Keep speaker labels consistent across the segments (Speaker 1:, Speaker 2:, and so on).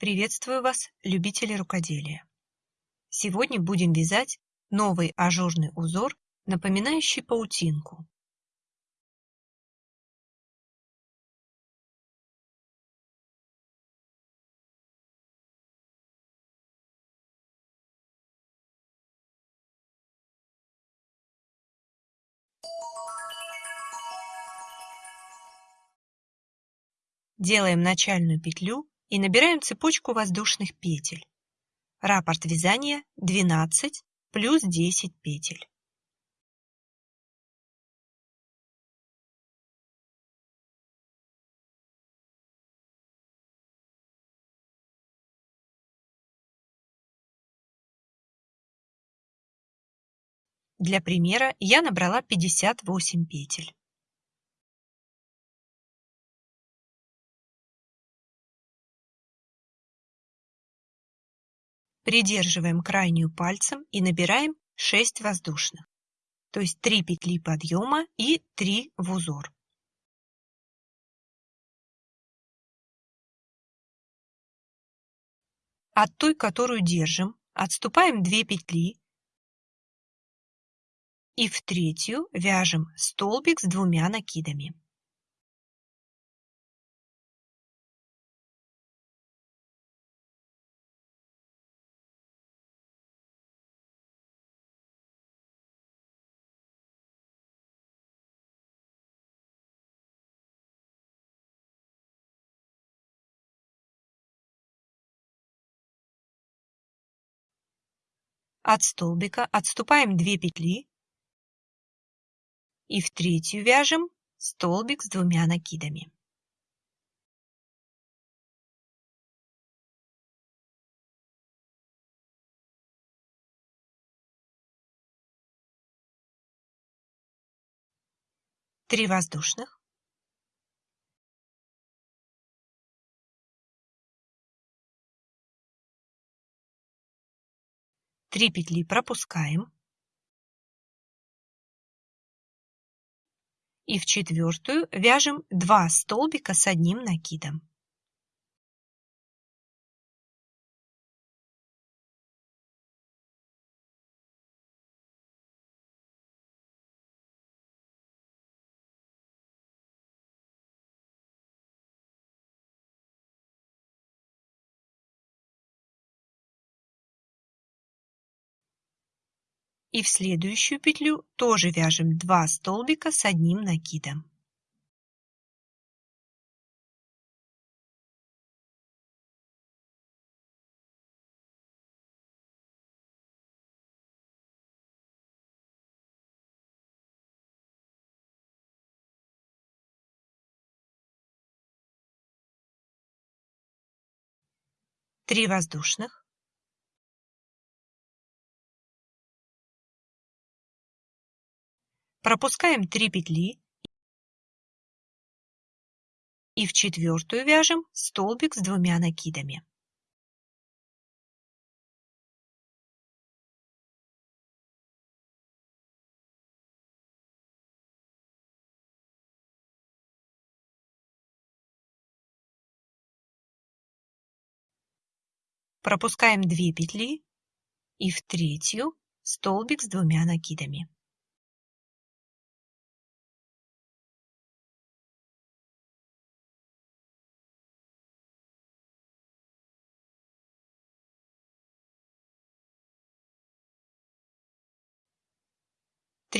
Speaker 1: Приветствую вас, любители рукоделия! Сегодня будем вязать новый ажурный узор, напоминающий паутинку. Делаем начальную петлю и набираем цепочку воздушных петель. Раппорт вязания 12 плюс 10 петель. Для примера я набрала 58 петель. Придерживаем крайнюю пальцем и набираем 6 воздушных, то есть 3 петли подъема и 3 в узор. От той, которую держим, отступаем 2 петли и в третью вяжем столбик с двумя накидами. От столбика отступаем 2 петли и в третью вяжем столбик с двумя накидами. Три воздушных. Три петли пропускаем. И в четвертую вяжем 2 столбика с одним накидом. И в следующую петлю тоже вяжем 2 столбика с одним накидом. Три воздушных. Пропускаем 3 петли и в четвертую вяжем столбик с двумя накидами. Пропускаем 2 петли и в третью столбик с двумя накидами.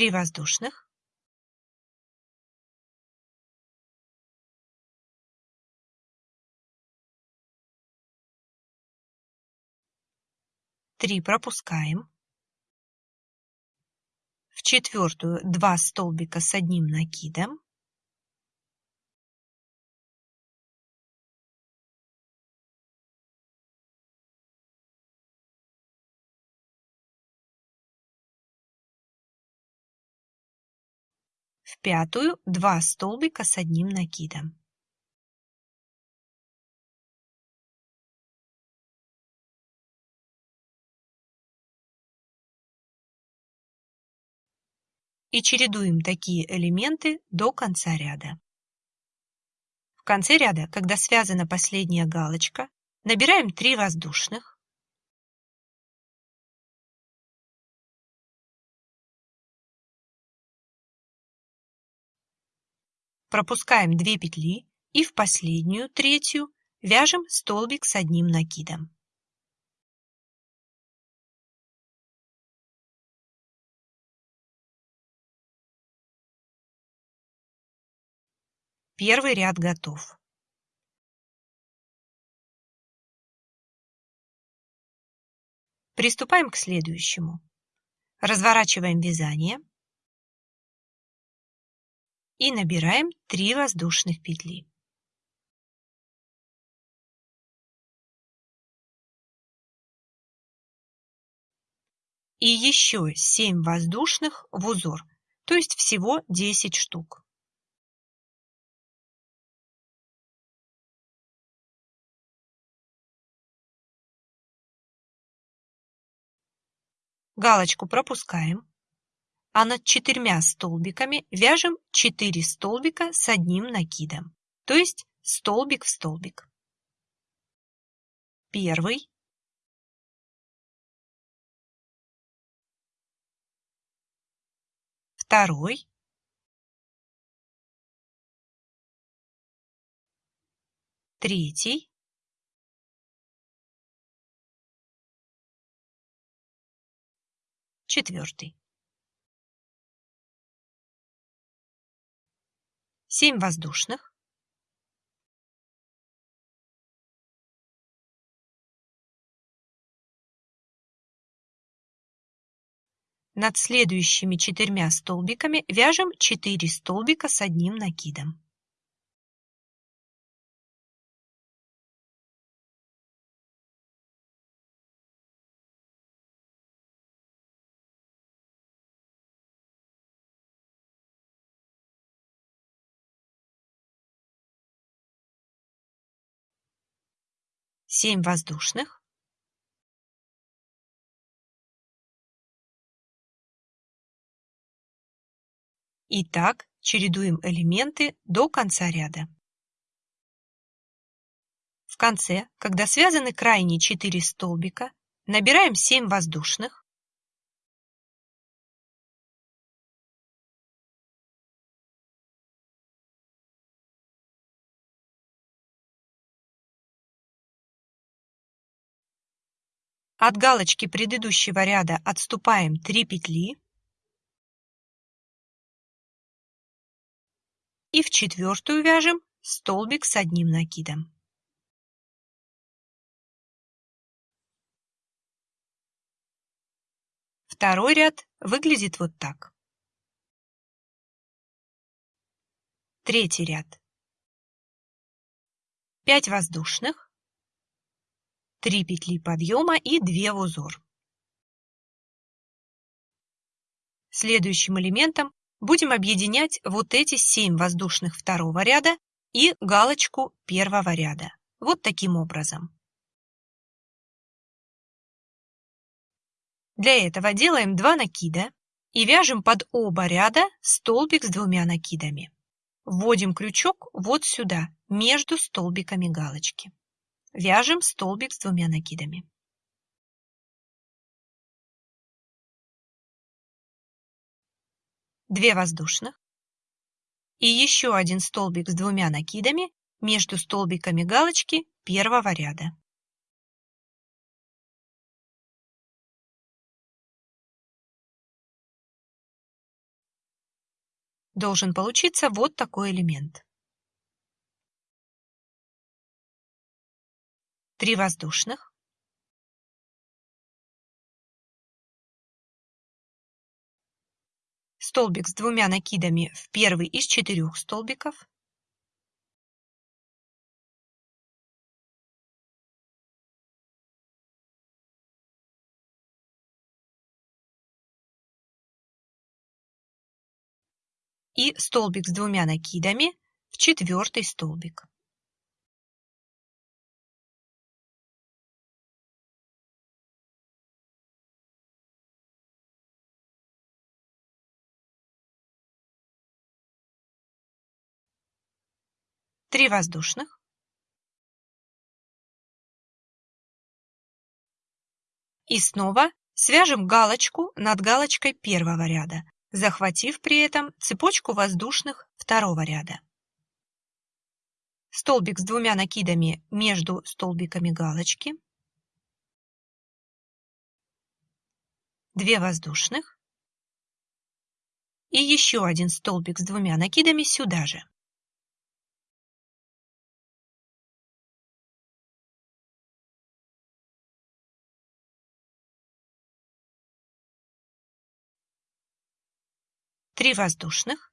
Speaker 1: Три воздушных. Три пропускаем. В четвертую два столбика с одним накидом. В пятую 2 столбика с одним накидом. И чередуем такие элементы до конца ряда. В конце ряда, когда связана последняя галочка, набираем 3 воздушных, пропускаем 2 петли и в последнюю, третью, вяжем столбик с одним накидом. Первый ряд готов. Приступаем к следующему. Разворачиваем вязание и набираем 3 воздушных петли. И еще 7 воздушных в узор, то есть всего 10 штук. Галочку пропускаем, а над четырьмя столбиками вяжем 4 столбика с одним накидом, то есть столбик в столбик. Первый, второй, третий, четвертый. Семь воздушных. Над следующими четырьмя столбиками вяжем 4 столбика с одним накидом. Семь воздушных. И так чередуем элементы до конца ряда. В конце, когда связаны крайние 4 столбика, набираем 7 воздушных, От галочки предыдущего ряда отступаем 3 петли и в четвертую вяжем столбик с одним накидом. Второй ряд выглядит вот так. Третий ряд. 5 воздушных, 3 петли подъема и 2 в узор. Следующим элементом будем объединять вот эти 7 воздушных второго ряда и галочку первого ряда. Вот таким образом. Для этого делаем 2 накида и вяжем под оба ряда столбик с двумя накидами. Вводим крючок вот сюда, между столбиками галочки. Вяжем столбик с двумя накидами. Две воздушных. И еще один столбик с двумя накидами между столбиками галочки первого ряда. Должен получиться вот такой элемент. 3 воздушных. Столбик с двумя накидами в первый из четырех столбиков. И столбик с двумя накидами в четвертый столбик. Три воздушных. И снова свяжем галочку над галочкой первого ряда, захватив при этом цепочку воздушных второго ряда. Столбик с двумя накидами между столбиками галочки. 2 воздушных. И еще один столбик с двумя накидами сюда же. Три воздушных.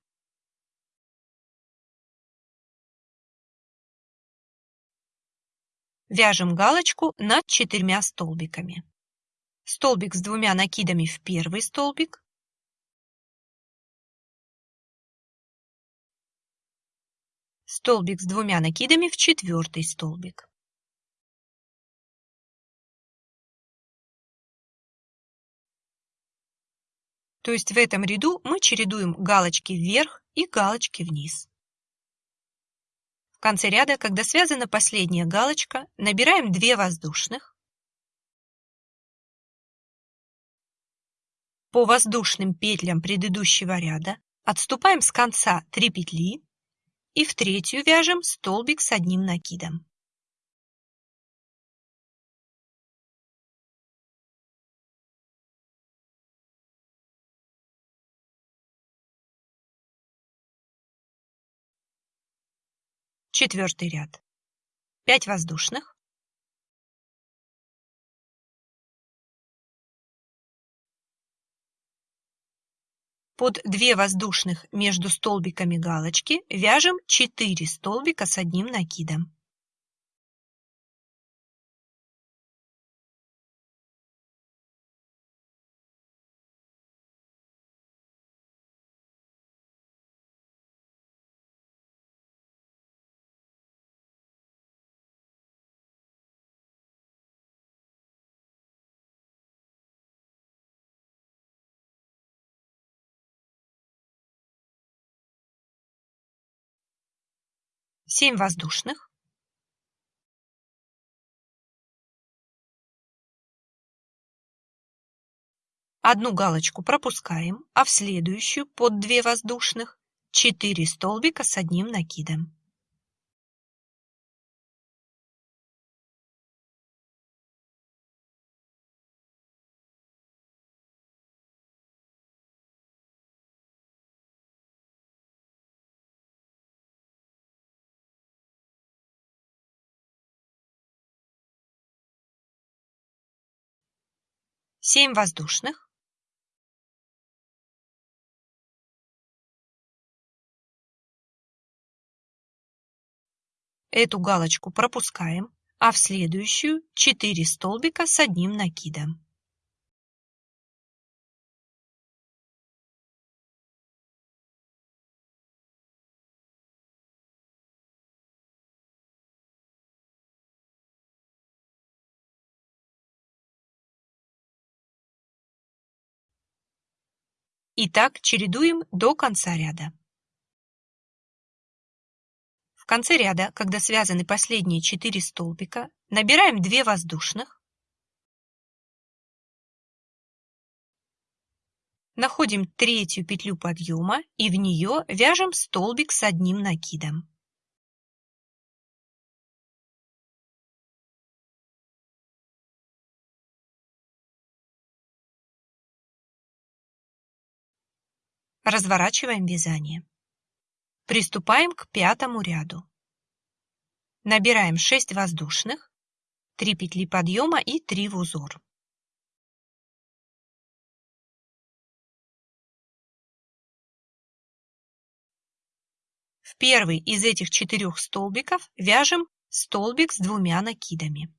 Speaker 1: Вяжем галочку над четырьмя столбиками. Столбик с двумя накидами в первый столбик. Столбик с двумя накидами в четвертый столбик. То есть в этом ряду мы чередуем галочки вверх и галочки вниз. В конце ряда, когда связана последняя галочка, набираем 2 воздушных. По воздушным петлям предыдущего ряда отступаем с конца 3 петли и в третью вяжем столбик с одним накидом. Четвертый ряд. 5 воздушных. Под 2 воздушных между столбиками галочки вяжем 4 столбика с одним накидом. Семь воздушных. Одну галочку пропускаем, а в следующую под 2 воздушных 4 столбика с одним накидом. Семь воздушных. Эту галочку пропускаем, а в следующую 4 столбика с одним накидом. И так чередуем до конца ряда. В конце ряда, когда связаны последние 4 столбика, набираем 2 воздушных, находим третью петлю подъема и в нее вяжем столбик с одним накидом. Разворачиваем вязание. Приступаем к пятому ряду. Набираем 6 воздушных, 3 петли подъема и 3 в узор. В первый из этих четырех столбиков вяжем столбик с двумя накидами.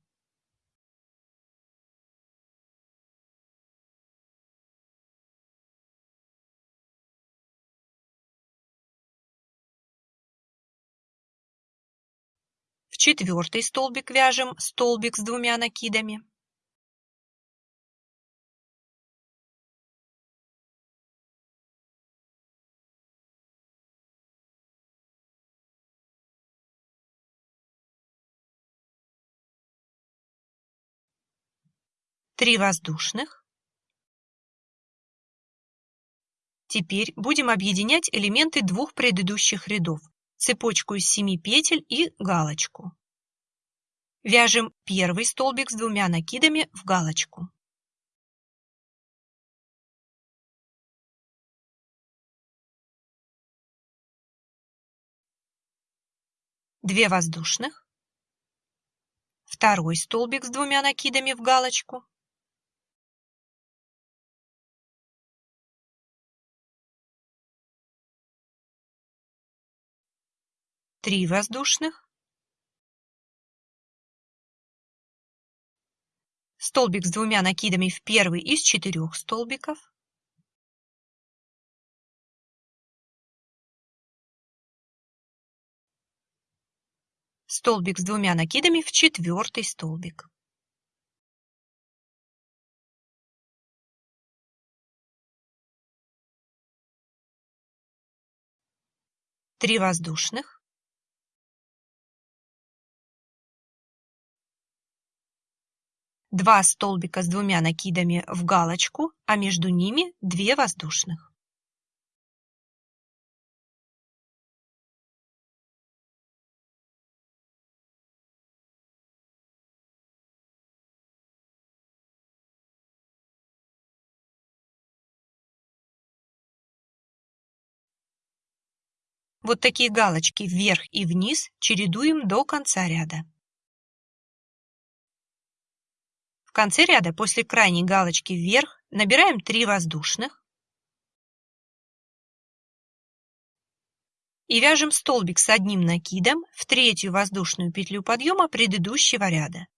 Speaker 1: Четвертый столбик вяжем столбик с двумя накидами. 3 воздушных. Теперь будем объединять элементы двух предыдущих рядов, цепочку из 7 петель и галочку. Вяжем первый столбик с двумя накидами в галочку. Две воздушных. Второй столбик с двумя накидами в галочку. Три воздушных. столбик с двумя накидами в первый из четырех столбиков, столбик с двумя накидами в четвертый столбик. Три воздушных. 2 столбика с двумя накидами в галочку, а между ними 2 воздушных. Вот такие галочки вверх и вниз чередуем до конца ряда. В конце ряда после крайней галочки вверх набираем 3 воздушных и вяжем столбик с одним накидом в третью воздушную петлю подъема предыдущего ряда.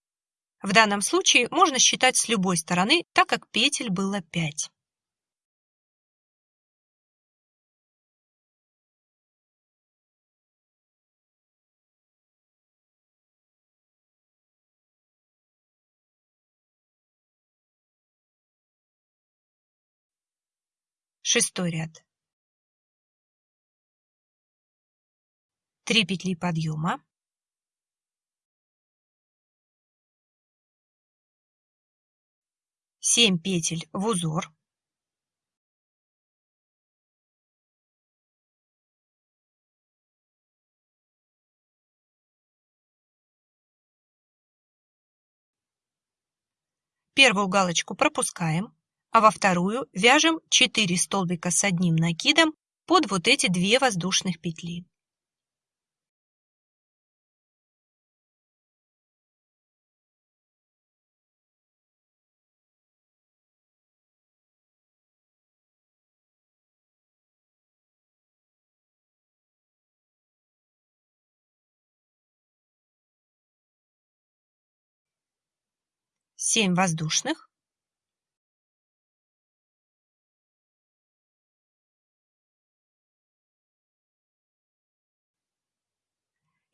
Speaker 1: В данном случае можно считать с любой стороны, так как петель было 5. Шестой ряд. 3 петли подъема, семь петель в узор, Первую галочку пропускаем а во вторую вяжем 4 столбика с одним накидом под вот эти две воздушных петли. Семь воздушных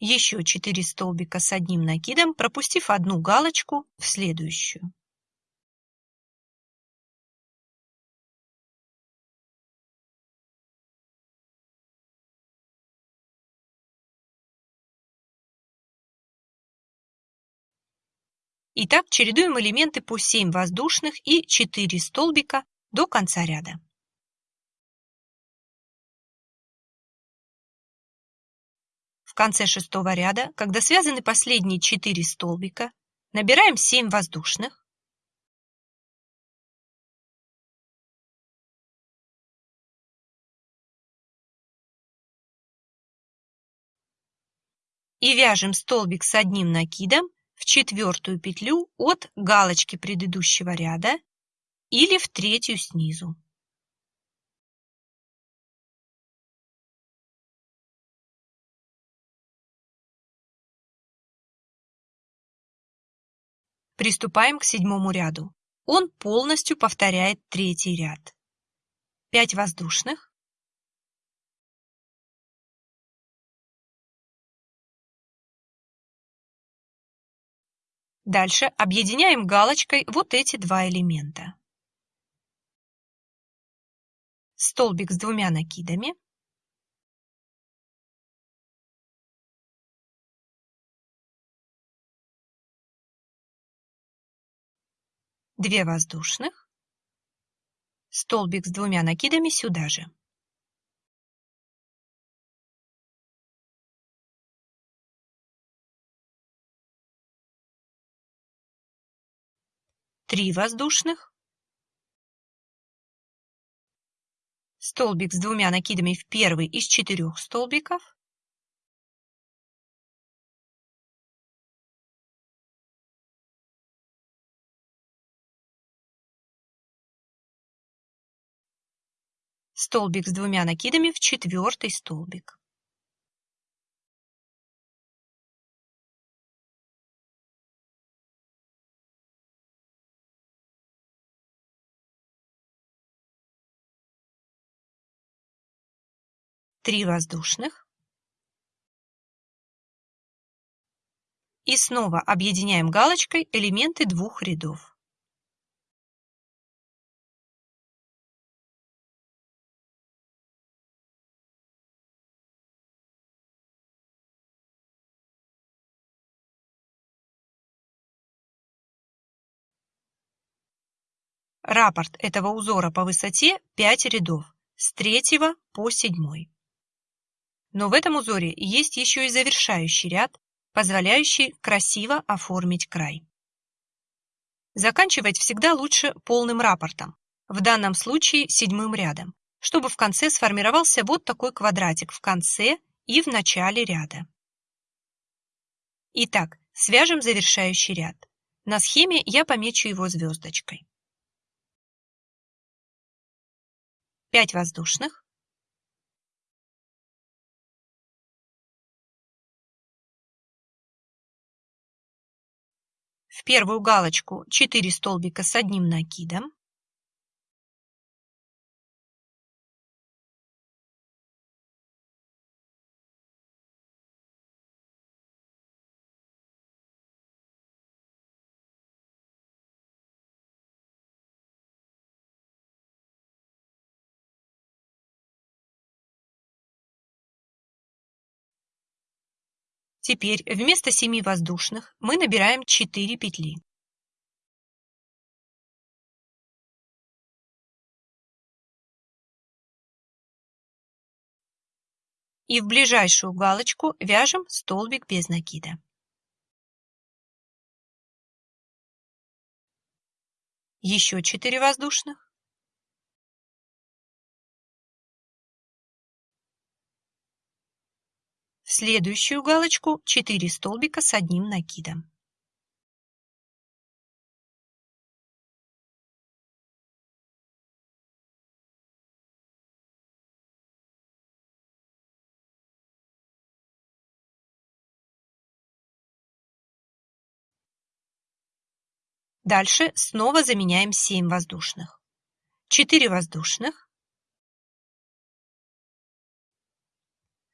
Speaker 1: еще 4 столбика с одним накидом, пропустив одну галочку в следующую. Итак, чередуем элементы по 7 воздушных и 4 столбика до конца ряда. Конце шестого ряда, когда связаны последние 4 столбика, набираем 7 воздушных, и вяжем столбик с одним накидом в четвертую петлю от галочки предыдущего ряда или в третью снизу. Приступаем к седьмому ряду. Он полностью повторяет третий ряд. 5 воздушных. Дальше объединяем галочкой вот эти два элемента. Столбик с двумя накидами. 2 воздушных, столбик с двумя накидами сюда же. Три воздушных, столбик с двумя накидами в первый из четырех столбиков, столбик с двумя накидами в четвертый столбик. Три воздушных. И снова объединяем галочкой элементы двух рядов. Раппорт этого узора по высоте 5 рядов с 3 по 7. Но в этом узоре есть еще и завершающий ряд, позволяющий красиво оформить край. Заканчивать всегда лучше полным раппортом, в данном случае седьмым рядом, чтобы в конце сформировался вот такой квадратик в конце и в начале ряда. Итак, свяжем завершающий ряд. На схеме я помечу его звездочкой. 5 воздушных, в первую галочку 4 столбика с одним накидом, Теперь вместо 7 воздушных мы набираем 4 петли. И в ближайшую галочку вяжем столбик без накида. Еще 4 воздушных. В следующую галочку 4 столбика с одним накидом. Дальше снова заменяем 7 воздушных. 4 воздушных,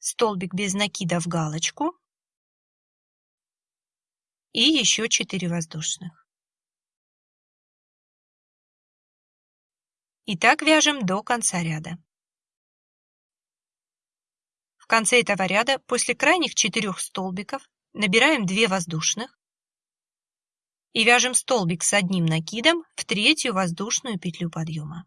Speaker 1: столбик без накида в галочку и еще 4 воздушных. И так вяжем до конца ряда. В конце этого ряда после крайних четырех столбиков набираем 2 воздушных и вяжем столбик с одним накидом в третью воздушную петлю подъема.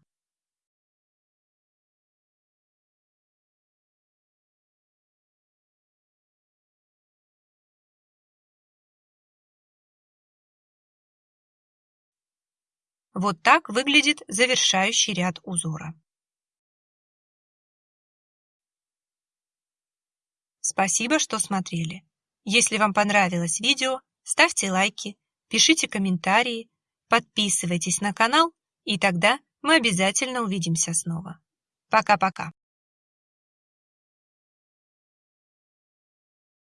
Speaker 1: Вот так выглядит завершающий ряд узора. Спасибо, что смотрели. Если вам понравилось видео, ставьте лайки, пишите комментарии, подписывайтесь на канал, и тогда мы обязательно увидимся снова. Пока-пока.